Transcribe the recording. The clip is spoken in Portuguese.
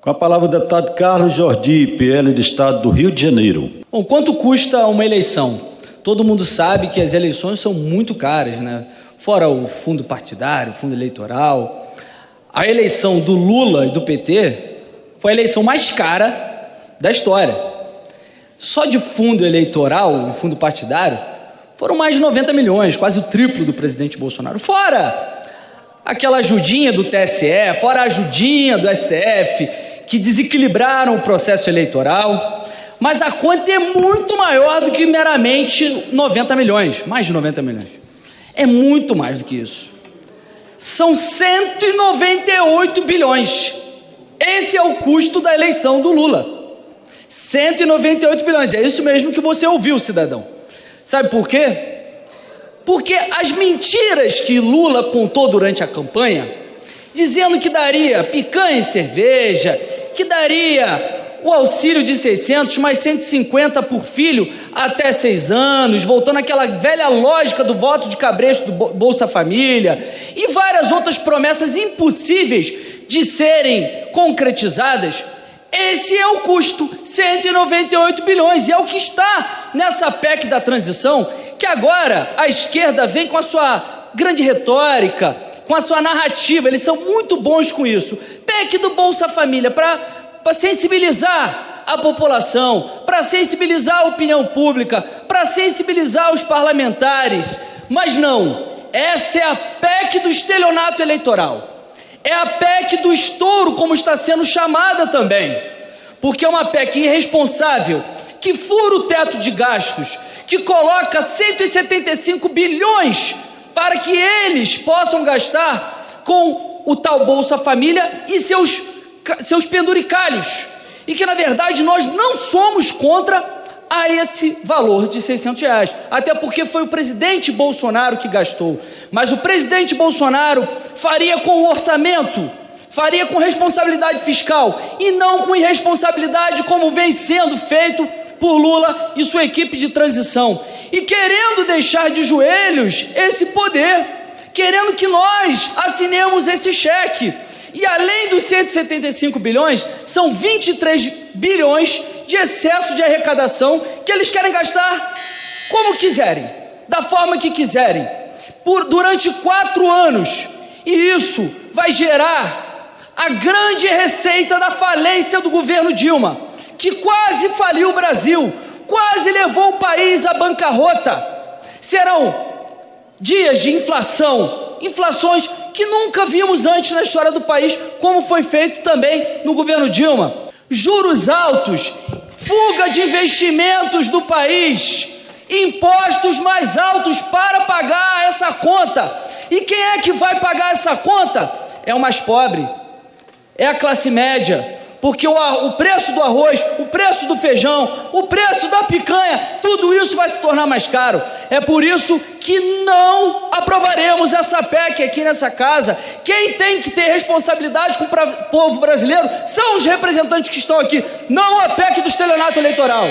Com a palavra o deputado Carlos Jordi, PL do Estado do Rio de Janeiro. Bom, quanto custa uma eleição? Todo mundo sabe que as eleições são muito caras, né? Fora o fundo partidário, fundo eleitoral. A eleição do Lula e do PT foi a eleição mais cara da história. Só de fundo eleitoral e fundo partidário foram mais de 90 milhões, quase o triplo do presidente Bolsonaro. Fora aquela ajudinha do TSE, fora a ajudinha do STF, que desequilibraram o processo eleitoral. Mas a conta é muito maior do que meramente 90 milhões, mais de 90 milhões. É muito mais do que isso. São 198 bilhões. Esse é o custo da eleição do Lula. 198 bilhões. É isso mesmo que você ouviu, cidadão. Sabe por quê? Porque as mentiras que Lula contou durante a campanha, dizendo que daria picanha e cerveja, que daria o auxílio de 600 mais 150 por filho até seis anos, voltando àquela velha lógica do voto de cabresto do Bolsa Família e várias outras promessas impossíveis de serem concretizadas, esse é o custo, 198 bilhões, e é o que está nessa PEC da transição, que agora a esquerda vem com a sua grande retórica, com a sua narrativa, eles são muito bons com isso. PEC do Bolsa Família, para sensibilizar a população, para sensibilizar a opinião pública, para sensibilizar os parlamentares, mas não, essa é a PEC do estelionato eleitoral. É a PEC do estouro, como está sendo chamada também, porque é uma PEC irresponsável, que fura o teto de gastos, que coloca 175 bilhões para que eles possam gastar com o tal Bolsa Família e seus, seus penduricalhos. E que, na verdade, nós não somos contra a esse valor de 600 reais. Até porque foi o presidente Bolsonaro que gastou. Mas o presidente Bolsonaro faria com o orçamento, faria com responsabilidade fiscal e não com irresponsabilidade como vem sendo feito por Lula e sua equipe de transição. E querendo deixar de joelhos esse poder, querendo que nós assinemos esse cheque. E além dos 175 bilhões, são 23 bilhões de excesso de arrecadação que eles querem gastar como quiserem, da forma que quiserem, por durante quatro anos. E isso vai gerar a grande receita da falência do governo Dilma, que quase faliu o Brasil, quase levou o país à bancarrota. Serão dias de inflação, inflações que nunca vimos antes na história do país, como foi feito também no governo Dilma. Juros altos fuga de investimentos do país, impostos mais altos para pagar essa conta. E quem é que vai pagar essa conta? É o mais pobre, é a classe média, porque o, o, preço do arroz, o preço do feijão, o preço da picanha, tudo isso vai se tornar mais caro. É por isso que não aprovaremos essa PEC aqui nessa casa. Quem tem que ter responsabilidade com o povo brasileiro são os representantes que estão aqui, não a PEC do estelionato eleitoral.